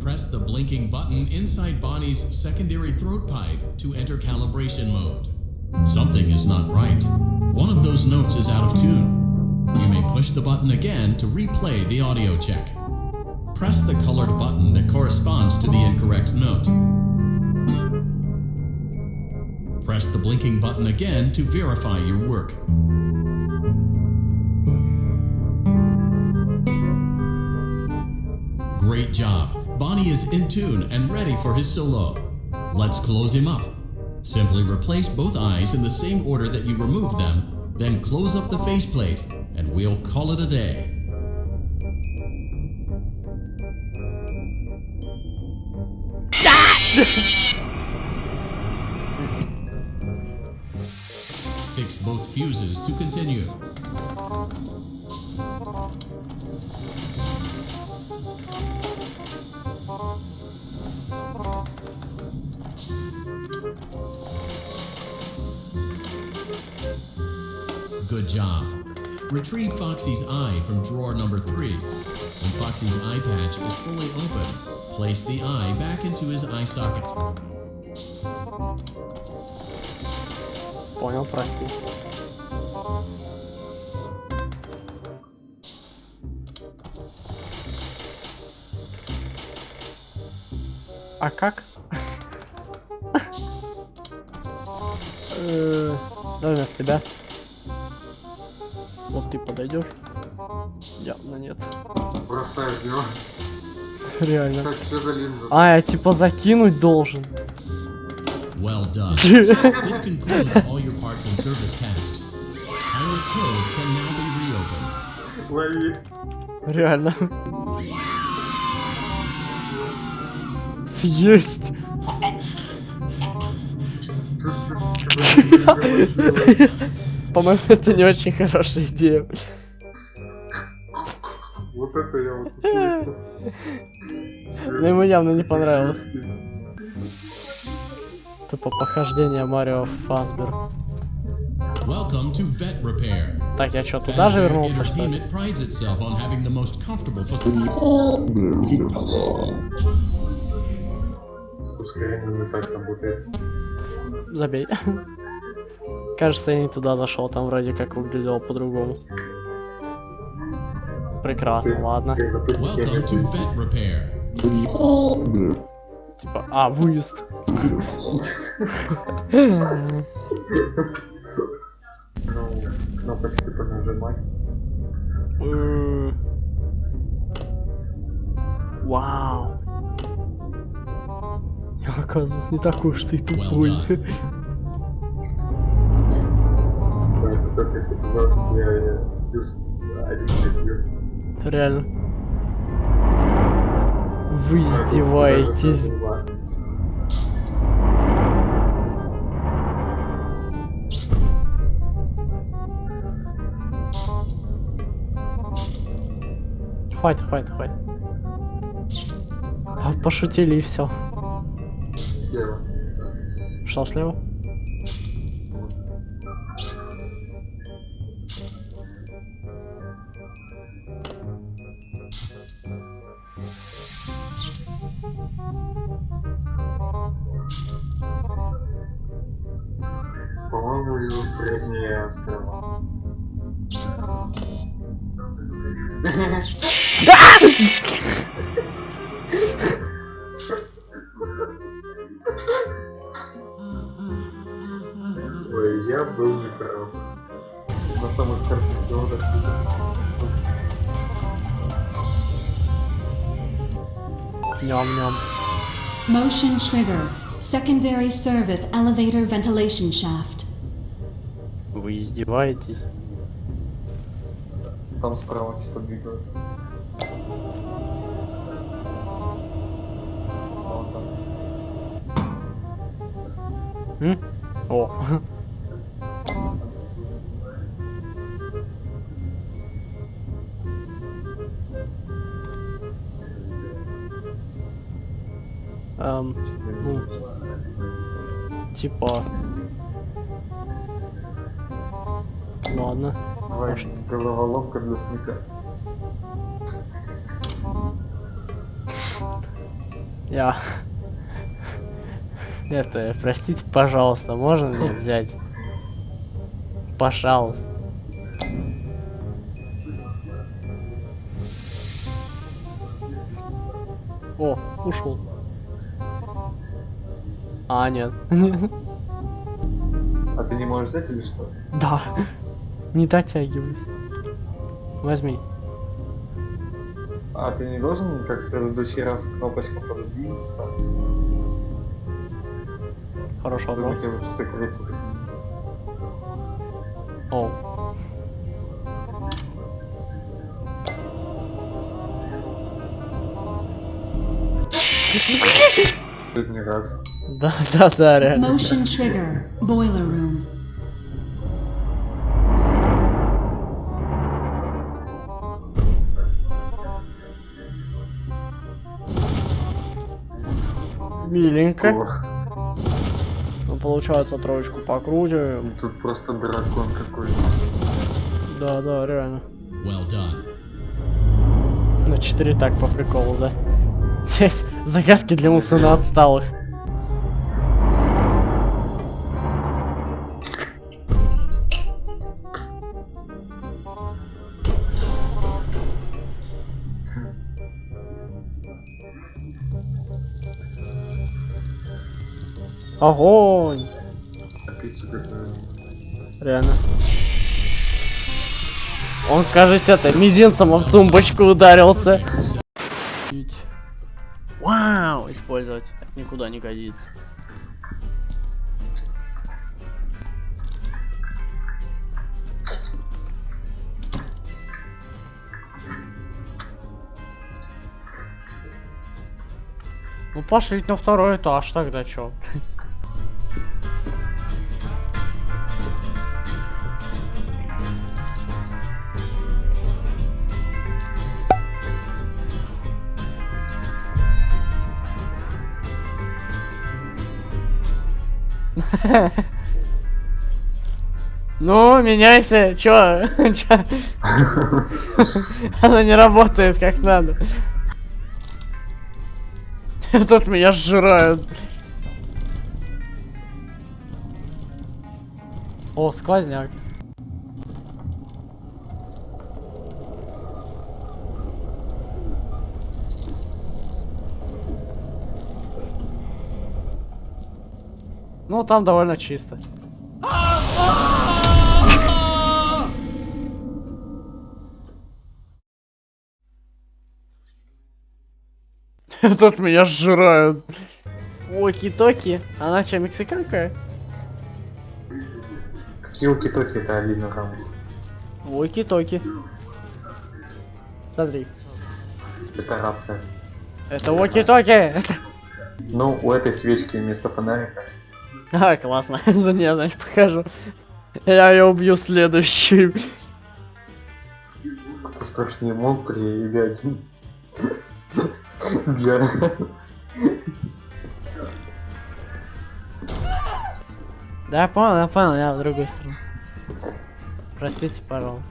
Press the blinking button inside Bonnie's secondary throat pipe to enter calibration mode. Something is not right. One of those notes is out of tune. You may push the button again to replay the audio check. Press the colored button that corresponds to the incorrect note. Press the blinking button again to verify your work. Bonnie is in tune and ready for his solo. Let's close him up. Simply replace both eyes in the same order that you removed them, then close up the faceplate, and we'll call it a day. Fix both fuses to continue. job. Retrieve Foxy's eye from drawer number 3. When Foxy's eye patch is fully open, place the eye back into his eye socket. Понял, прости. А как? Э, Давай вместо тебя. Вот ты подойдешь. Явно нет. Бросаю его. Реально. Так, что за линза? А, я типа закинуть должен. Well done. this concludes all your parts and service tasks. Pilot Cove can now be reopened. Лови. Реально. Съесть. По-моему, это не очень хорошая идея. Вот это я вот. Но ему явно не понравилось. Тупо похождение Марио Фасбер. Так, я что, туда же вернулся, что ли? Ускорение не так работает. Забей. Кажется, я не туда зашел, там вроде как выглядело по-другому. Прекрасно, ладно. Типа, а, выезд. Ну, кнопочки понажимать. М. Вау. Я, оказывается, не такой уж ты тупой. Плюс один прибью. Реально. Вы издеваетесь. Хватит, хватит, хватит. А, Пошутили и все. Слева. Что слева? По-моему, его средняя справа. Ой, я был неправ. На самых старших заводах Ням-ням. Motion trigger. Secondary service elevator ventilation shaft. Вы издеваетесь? Там справа двигалось. Вон там. М? О. Эм, ну, типа... Ладно. Давай, головоломка для смека. Я... Это, простите, пожалуйста, можно мне взять? Пожалуйста. О, ушел. А, нет. А ты не можешь взять или что? Да. Не дотягиваюсь. Возьми. А ты не должен, как в предыдущий раз, кнопочку подвинуться? Хорошо, да? Думаю, тебе лучше закрыть эту О. не раз. Да, да, да, реально. Motion trigger. Boiler room. Миленько. О, Ну, получается, троечку покрутим. тут просто дракон какой-то. Да, да, реально. Well done. На 4 так по приколу, да? Здесь загадки для мусульман отсталых. Огонь! Реально. Он, кажется, это мизинцем в тумбочку ударился. Вау, использовать никуда не годится. Ну пошли на второй этаж тогда чё? Ну, меняйся, чё? Чё? Она не работает как надо. Тут меня сжирают. О, сквозняк. Ну, там довольно чисто. Тут меня сжирают. Оки-токи. Она что, мексиканка? Какие укитоки это Алина Рамос? Оки-токи. Смотри. Это рация. Это оки-токи. Ну, у этой свечки вместо фонарика. А, классно. За нее, значит, покажу. Я ее убью следующий. Кто страшнее, монстр или один? Для... Да, я понял, я понял, я в другую сторону. Простите, пожалуйста.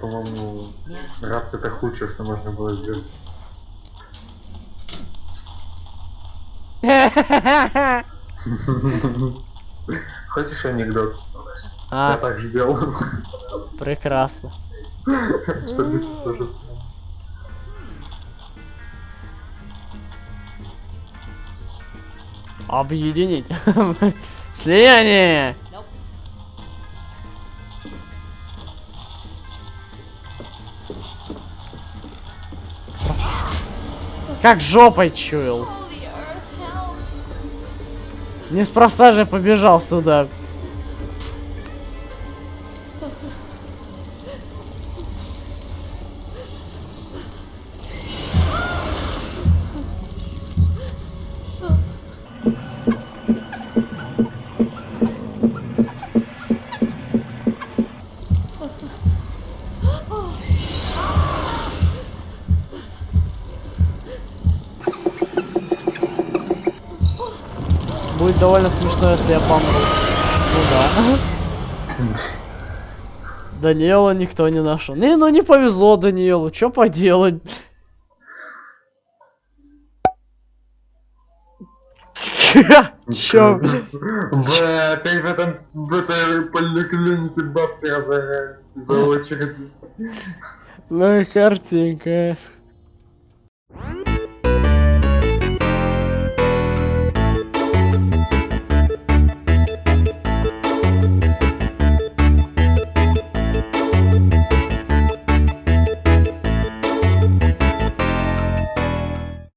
По-моему, рация это худшее, что можно было сделать. Хочешь анекдот? Я А, так сделал. прекрасно. Абсолютно то же самое. Объединить. Слияние! Как жопой чуял. Неспроста же побежал сюда. Будет довольно смешно, если я помру. Ну да. Даниэла никто не нашел. Не, ну не повезло Даниэлу, что поделать? Чё? Бля, опять в этом, в этой поликлинике бабки разорялись за очереди. Ну и картинка.